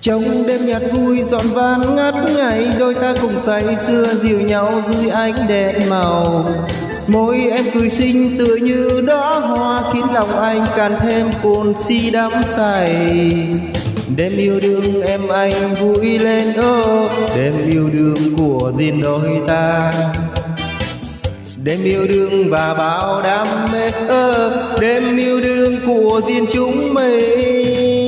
trong đêm nhạc vui, dọn van ngát ngày, đôi ta cùng say, xưa dìu nhau dưới ánh đèn màu. Môi em cười xinh tựa như đóa hoa, khiến lòng anh càng thêm cồn si đắm say. Đêm yêu đương em anh vui lên, ô, đêm yêu đương của riêng đôi ta. Đêm yêu đương và bao đam mê, ơ, đêm yêu đương của riêng chúng mình.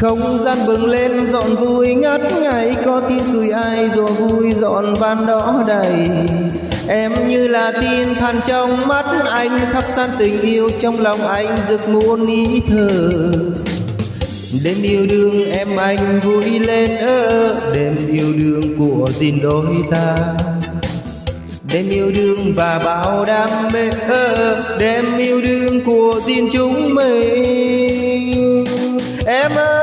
Không gian bừng lên, dọn vui ngất ngày có tiếng cười ai rùa vui dọn van đỏ đầy. Em như là tin than trong mắt anh, thắp san tình yêu trong lòng anh, rực muôn ý thơ. Đêm yêu đương em anh vui lên ơ, đêm yêu đương của gìn đôi ta. Đêm yêu đương và bao đam mê ơ, đêm yêu đương của gìn chúng mình. Em ơi!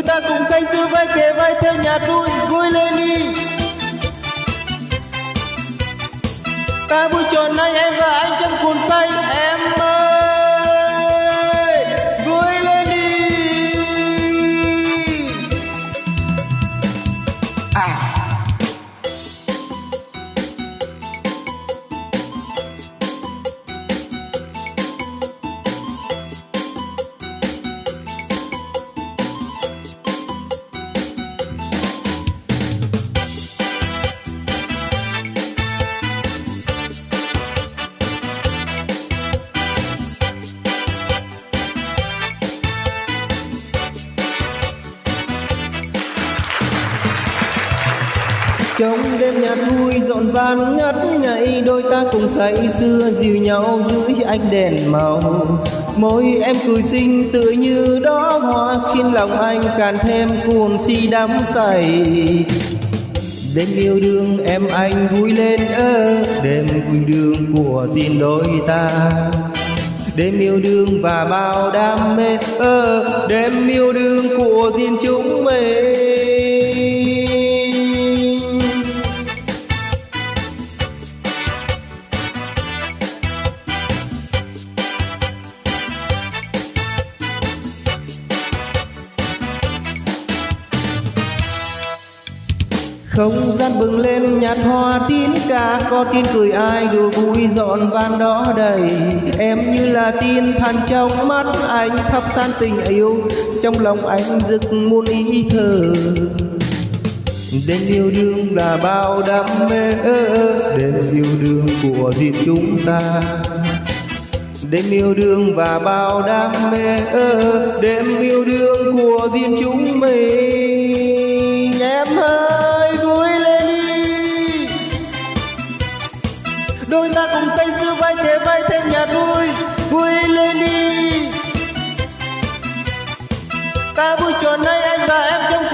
Chúng ta cùng say sưa vai kề vai theo nhạc vui vui lên đi. Ta vui tròn nay em và anh trong cuồng say. Trong đêm nhạc vui dọn van ngất ngây đôi ta cùng say xưa dìu nhau dưới ánh đèn màu. Môi em cười xinh tựa như đó hoa, khiến lòng anh càng thêm cuồng si đắm say. Đêm yêu đương em anh vui lên ơ, đêm vui đương của riêng đôi ta. Đêm yêu đương và bao đam mê ơ, đêm yêu đương của riêng chúng mình. Không gian bừng lên, nhạt hoa tín ca. Có tin cười ai đùa vui dọn vang đó đầy. Em như là tiên than trong mắt, anh thắp san tình yêu. Trong lòng anh rực muôn ý thơ. Đêm yêu đương là bao đam mê. Đêm yêu đương của riêng chúng ta. Đêm yêu đương và bao đam mê. Đêm yêu đương của riêng chúng mình. Đôi ta cùng say sưa vai kề vai thêm nhà vui vui lên đi. Ta vui tròn nay anh và em trong